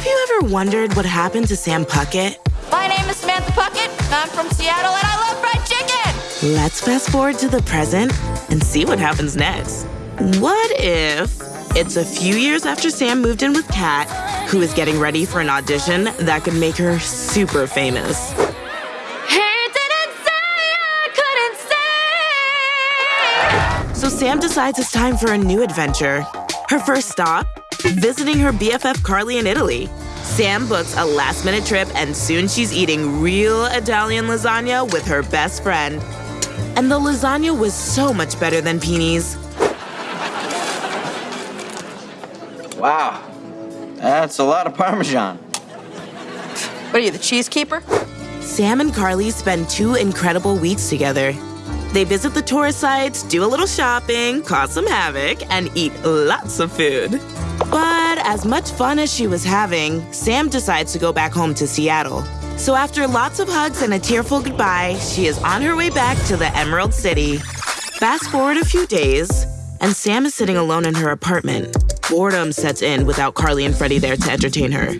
Have you ever wondered what happened to Sam Puckett? My name is Samantha Puckett. I'm from Seattle and I love fried chicken. Let's fast forward to the present and see what happens next. What if it's a few years after Sam moved in with Cat, who is getting ready for an audition that could make her super famous? So Sam decides it's time for a new adventure. Her first stop, visiting her BFF Carly in Italy. Sam books a last minute trip, and soon she's eating real Italian lasagna with her best friend. And the lasagna was so much better than Pini's. Wow, that's a lot of Parmesan. What are you, the cheese keeper? Sam and Carly spend two incredible weeks together. They visit the tourist sites, do a little shopping, cause some havoc, and eat lots of food. But as much fun as she was having, Sam decides to go back home to Seattle. So after lots of hugs and a tearful goodbye, she is on her way back to the Emerald City. Fast forward a few days, and Sam is sitting alone in her apartment. Boredom sets in without Carly and Freddie there to entertain her.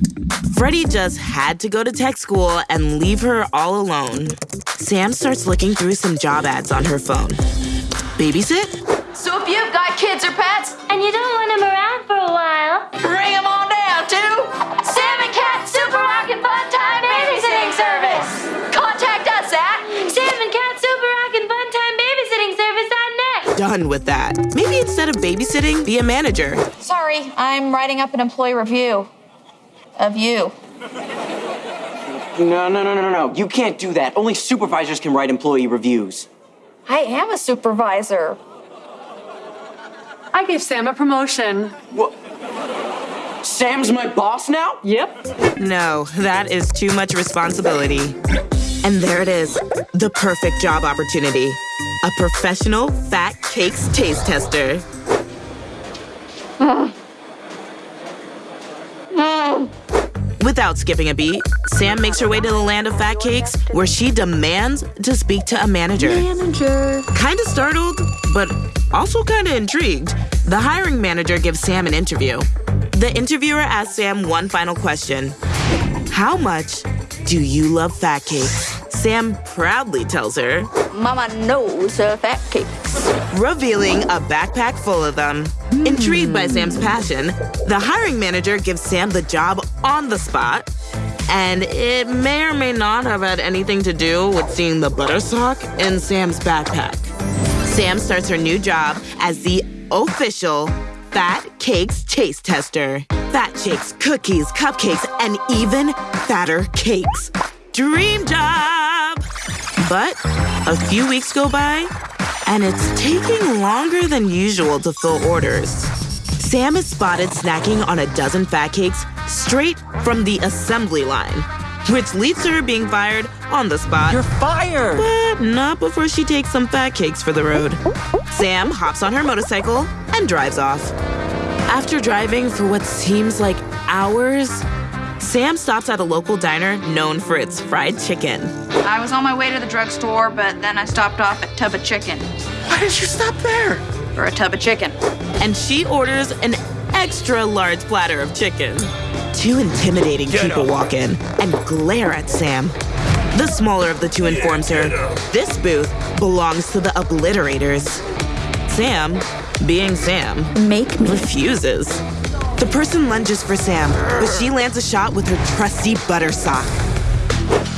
Freddie just had to go to tech school and leave her all alone. Sam starts looking through some job ads on her phone. Babysit? So if you've got kids or pets, And you don't want him around for a while. Bring them on down to Sam and Cat Super Rockin' Fun Time Babysitting Service. Contact us at Sam and Cat Super Rockin' Fun Time Babysitting Service on net. Done with that. Maybe instead of babysitting, be a manager. Sorry, I'm writing up an employee review of you. No, no, no, no, no. You can't do that. Only supervisors can write employee reviews. I am a supervisor. I gave Sam a promotion. What? Sam's my boss now? Yep. No, that is too much responsibility. And there it is the perfect job opportunity a professional fat cakes taste tester. Without skipping a beat, Sam makes her way to the land of fat cakes where she demands to speak to a manager. Manager. Kinda startled, but also kinda intrigued. The hiring manager gives Sam an interview. The interviewer asks Sam one final question How much do you love fat cakes? Sam proudly tells her, Mama knows her fat cakes. revealing a backpack full of them. Intrigued by Sam's passion, the hiring manager gives Sam the job on the spot. And it may or may not have had anything to do with seeing the butter sock in Sam's backpack. Sam starts her new job as the official Fat Cakes taste tester. Fat shakes, cookies, cupcakes, and even fatter cakes. Dream job! But a few weeks go by, and it's taking longer than usual to fill orders. Sam is spotted snacking on a dozen fat cakes straight from the assembly line, which leads to her being fired on the spot. You're fired! But not before she takes some fat cakes for the road. Sam hops on her motorcycle and drives off. After driving for what seems like hours, Sam stops at a local diner known for its fried chicken. I was on my way to the drugstore, but then I stopped off at Tub of Chicken Why did you stop there? for a tub of chicken. And she orders an extra large platter of chicken. Two intimidating people walk in and glare at Sam. The smaller of the two informs her this booth belongs to the obliterators. Sam, being Sam, Make me. refuses. The person lunges for Sam, but she lands a shot with her trusty butter sock.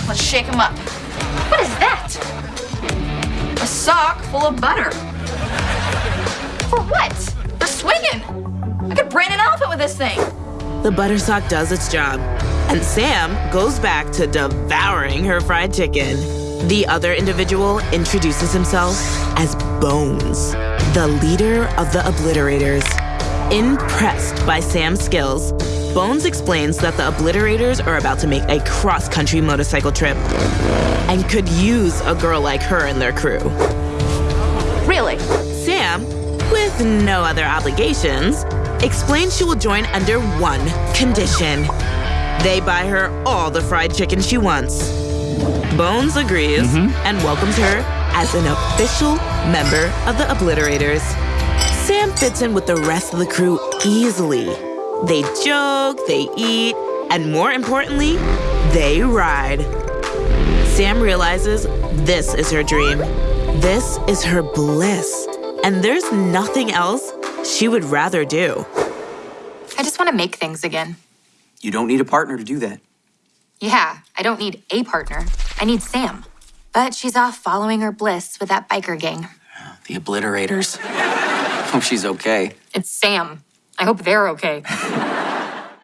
Let's shake him up. What is that? A sock full of butter. For what? For swinging. I could brain an elephant with this thing. The butter sock does its job, and Sam goes back to devouring her fried chicken. The other individual introduces himself as Bones, the leader of the obliterators. Impressed by Sam's skills, Bones explains that the obliterators are about to make a cross country motorcycle trip and could use a girl like her in their crew. Really? Sam, with no other obligations, explains she will join under one condition. They buy her all the fried chicken she wants. Bones agrees mm-hmm. and welcomes her as an official member of the Obliterators. Sam fits in with the rest of the crew easily. They joke, they eat, And more importantly, they ride. Sam realizes this is her dream. This is her bliss. And there's nothing else she would rather do. I just want to make things again. You don't need a partner to do that. Yeah, I don't need a partner. I need Sam. But she's off following her bliss with that biker gang. The obliterators. Hope she's okay. It's Sam. I hope they're okay.